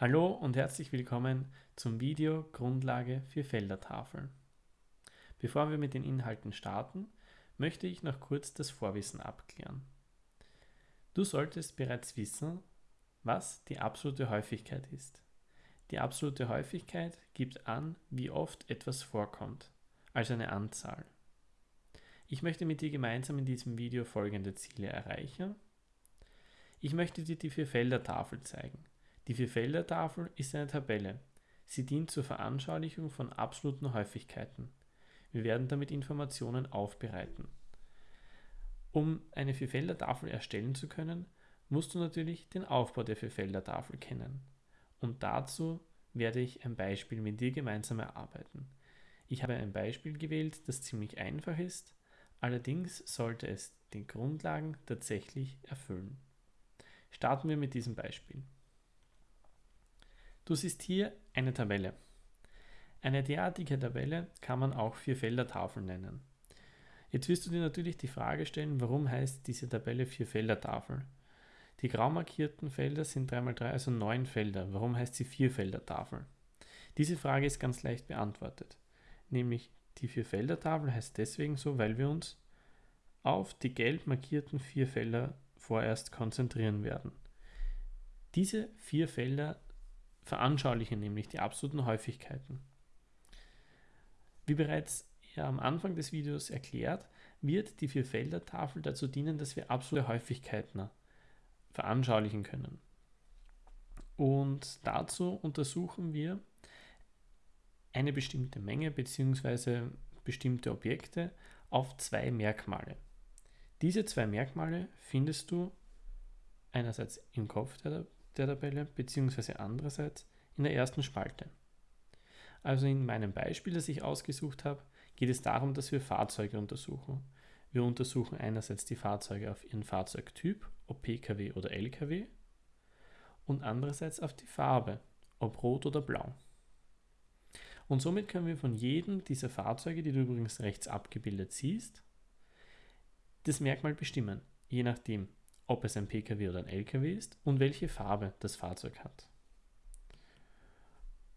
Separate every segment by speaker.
Speaker 1: Hallo und herzlich willkommen zum Video Grundlage für Feldertafeln. Bevor wir mit den Inhalten starten, möchte ich noch kurz das Vorwissen abklären. Du solltest bereits wissen, was die absolute Häufigkeit ist. Die absolute Häufigkeit gibt an, wie oft etwas vorkommt, also eine Anzahl. Ich möchte mit dir gemeinsam in diesem Video folgende Ziele erreichen. Ich möchte dir die Vierfelder-Tafel zeigen. Die Vierfelder-Tafel ist eine Tabelle. Sie dient zur Veranschaulichung von absoluten Häufigkeiten. Wir werden damit Informationen aufbereiten. Um eine Vierfelder-Tafel erstellen zu können, musst du natürlich den Aufbau der Vierfelder-Tafel kennen. Und dazu werde ich ein Beispiel mit dir gemeinsam erarbeiten. Ich habe ein Beispiel gewählt, das ziemlich einfach ist, allerdings sollte es den Grundlagen tatsächlich erfüllen. Starten wir mit diesem Beispiel. Du siehst hier eine Tabelle. Eine derartige Tabelle kann man auch Vierfelder-Tafel nennen. Jetzt wirst du dir natürlich die Frage stellen, warum heißt diese Tabelle Vierfelder-Tafel? Die grau markierten Felder sind 3x3, also 9 Felder. Warum heißt sie Vierfelder-Tafel? Diese Frage ist ganz leicht beantwortet. Nämlich die Vierfelder-Tafel heißt deswegen so, weil wir uns auf die gelb markierten vier Felder vorerst konzentrieren werden. Diese vier Felder veranschaulichen nämlich die absoluten Häufigkeiten. Wie bereits am Anfang des Videos erklärt, wird die Vierfelder-Tafel dazu dienen, dass wir absolute Häufigkeiten veranschaulichen können. Und dazu untersuchen wir eine bestimmte Menge bzw. bestimmte Objekte auf zwei Merkmale. Diese zwei Merkmale findest du einerseits im Kopf der der Tabelle bzw. andererseits in der ersten Spalte. Also in meinem Beispiel, das ich ausgesucht habe, geht es darum, dass wir Fahrzeuge untersuchen. Wir untersuchen einerseits die Fahrzeuge auf ihren Fahrzeugtyp, ob Pkw oder Lkw, und andererseits auf die Farbe, ob rot oder blau. Und somit können wir von jedem dieser Fahrzeuge, die du übrigens rechts abgebildet siehst, das Merkmal bestimmen, je nachdem, ob es ein Pkw oder ein Lkw ist und welche Farbe das Fahrzeug hat.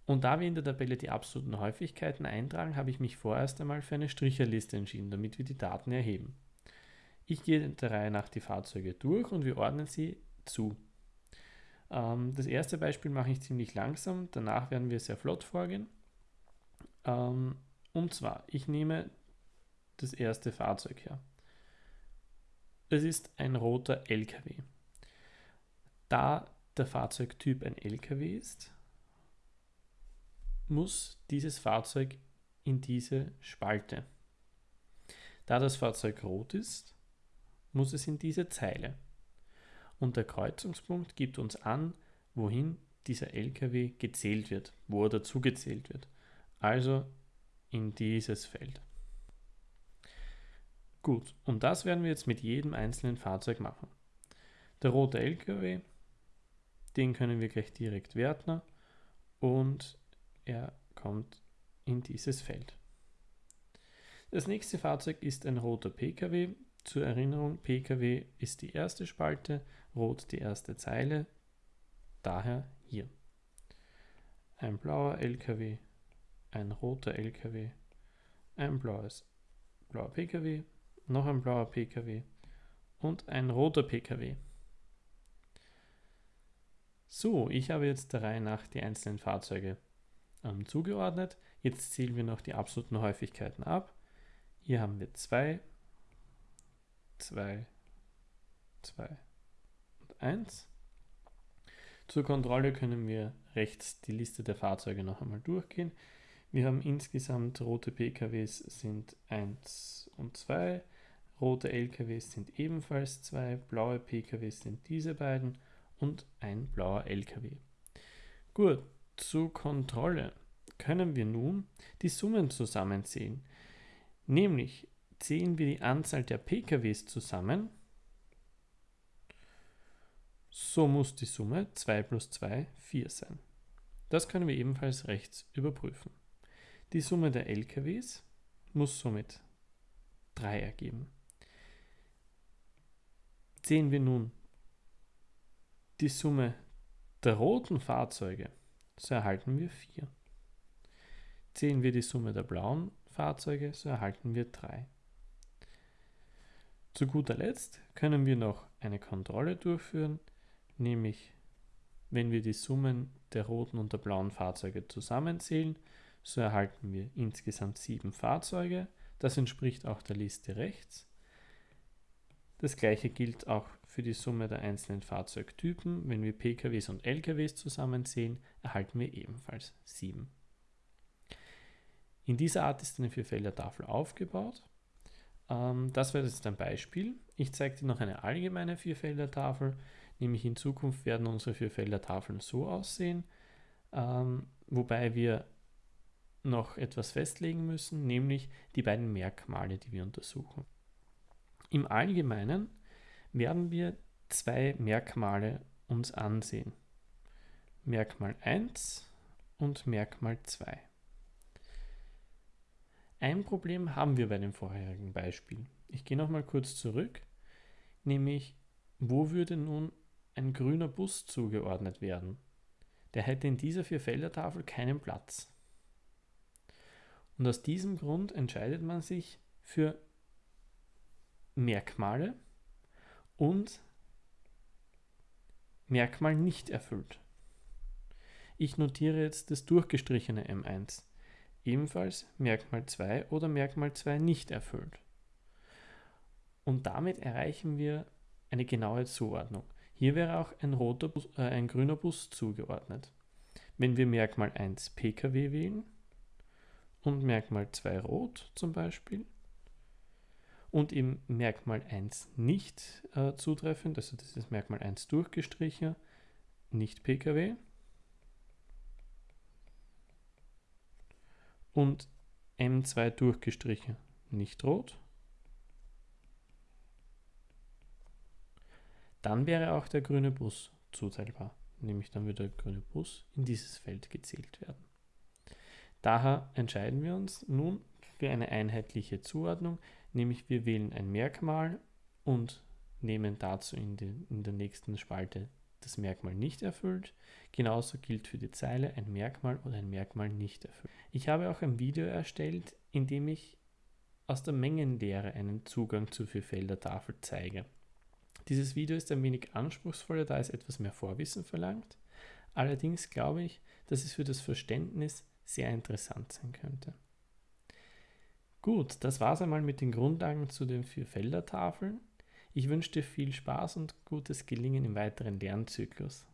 Speaker 1: Und da wir in der Tabelle die absoluten Häufigkeiten eintragen, habe ich mich vorerst einmal für eine Stricherliste entschieden, damit wir die Daten erheben. Ich gehe der Reihe nach die Fahrzeuge durch und wir ordnen sie zu. Ähm, das erste Beispiel mache ich ziemlich langsam, danach werden wir sehr flott vorgehen. Ähm, und zwar, ich nehme das erste Fahrzeug her. Es ist ein roter LKW. Da der Fahrzeugtyp ein LKW ist, muss dieses Fahrzeug in diese Spalte. Da das Fahrzeug rot ist, muss es in diese Zeile. Und der Kreuzungspunkt gibt uns an, wohin dieser LKW gezählt wird, wo er dazugezählt wird. Also in dieses Feld. Gut, und das werden wir jetzt mit jedem einzelnen Fahrzeug machen. Der rote LKW, den können wir gleich direkt werten und er kommt in dieses Feld. Das nächste Fahrzeug ist ein roter Pkw. Zur Erinnerung, Pkw ist die erste Spalte, rot die erste Zeile, daher hier. Ein blauer LKW, ein roter LKW, ein blaues, blauer Pkw, noch ein blauer Pkw und ein roter Pkw. So, ich habe jetzt der Reihe nach die einzelnen Fahrzeuge ähm, zugeordnet. Jetzt zählen wir noch die absoluten Häufigkeiten ab. Hier haben wir 2, 2, 2 und 1. Zur Kontrolle können wir rechts die Liste der Fahrzeuge noch einmal durchgehen. Wir haben insgesamt rote PKWs sind 1 und 2, Rote LKWs sind ebenfalls zwei, blaue PKWs sind diese beiden und ein blauer LKW. Gut, zur Kontrolle können wir nun die Summen zusammenzählen. Nämlich zählen wir die Anzahl der PKWs zusammen, so muss die Summe 2 plus 2 4 sein. Das können wir ebenfalls rechts überprüfen. Die Summe der LKWs muss somit 3 ergeben. Sehen wir nun die Summe der roten Fahrzeuge, so erhalten wir 4. Zählen wir die Summe der blauen Fahrzeuge, so erhalten wir 3. Zu guter Letzt können wir noch eine Kontrolle durchführen, nämlich wenn wir die Summen der roten und der blauen Fahrzeuge zusammenzählen, so erhalten wir insgesamt sieben Fahrzeuge. Das entspricht auch der Liste rechts. Das gleiche gilt auch für die Summe der einzelnen Fahrzeugtypen. Wenn wir PKWs und LKWs zusammenzählen, erhalten wir ebenfalls sieben. In dieser Art ist eine Vierfelder-Tafel aufgebaut. Ähm, das wäre jetzt ein Beispiel. Ich zeige dir noch eine allgemeine Vierfelder-Tafel, nämlich in Zukunft werden unsere Vierfelder-Tafeln so aussehen, ähm, wobei wir noch etwas festlegen müssen, nämlich die beiden Merkmale, die wir untersuchen. Im Allgemeinen werden wir zwei Merkmale uns ansehen. Merkmal 1 und Merkmal 2. Ein Problem haben wir bei dem vorherigen Beispiel. Ich gehe nochmal kurz zurück, nämlich wo würde nun ein grüner Bus zugeordnet werden? Der hätte in dieser Vierfelder-Tafel keinen Platz. Und aus diesem Grund entscheidet man sich für Merkmale und Merkmal nicht erfüllt. Ich notiere jetzt das durchgestrichene M1 ebenfalls Merkmal 2 oder Merkmal 2 nicht erfüllt. Und damit erreichen wir eine genaue Zuordnung. Hier wäre auch ein, roter Bus, äh, ein grüner Bus zugeordnet. Wenn wir Merkmal 1 Pkw wählen und Merkmal 2 rot zum Beispiel und im Merkmal 1 nicht äh, zutreffend, also das ist Merkmal 1 durchgestrichen, nicht Pkw, und M2 durchgestrichen, nicht rot. Dann wäre auch der grüne Bus zuteilbar, nämlich dann würde der grüne Bus in dieses Feld gezählt werden. Daher entscheiden wir uns nun für eine einheitliche Zuordnung, nämlich wir wählen ein Merkmal und nehmen dazu in, den, in der nächsten Spalte das Merkmal nicht erfüllt. Genauso gilt für die Zeile ein Merkmal oder ein Merkmal nicht erfüllt. Ich habe auch ein Video erstellt, in dem ich aus der Mengenlehre einen Zugang zur Vierfelder-Tafel zeige. Dieses Video ist ein wenig anspruchsvoller, da es etwas mehr Vorwissen verlangt. Allerdings glaube ich, dass es für das Verständnis sehr interessant sein könnte. Gut, das war es einmal mit den Grundlagen zu den Vierfelder-Tafeln. Ich wünsche dir viel Spaß und gutes Gelingen im weiteren Lernzyklus.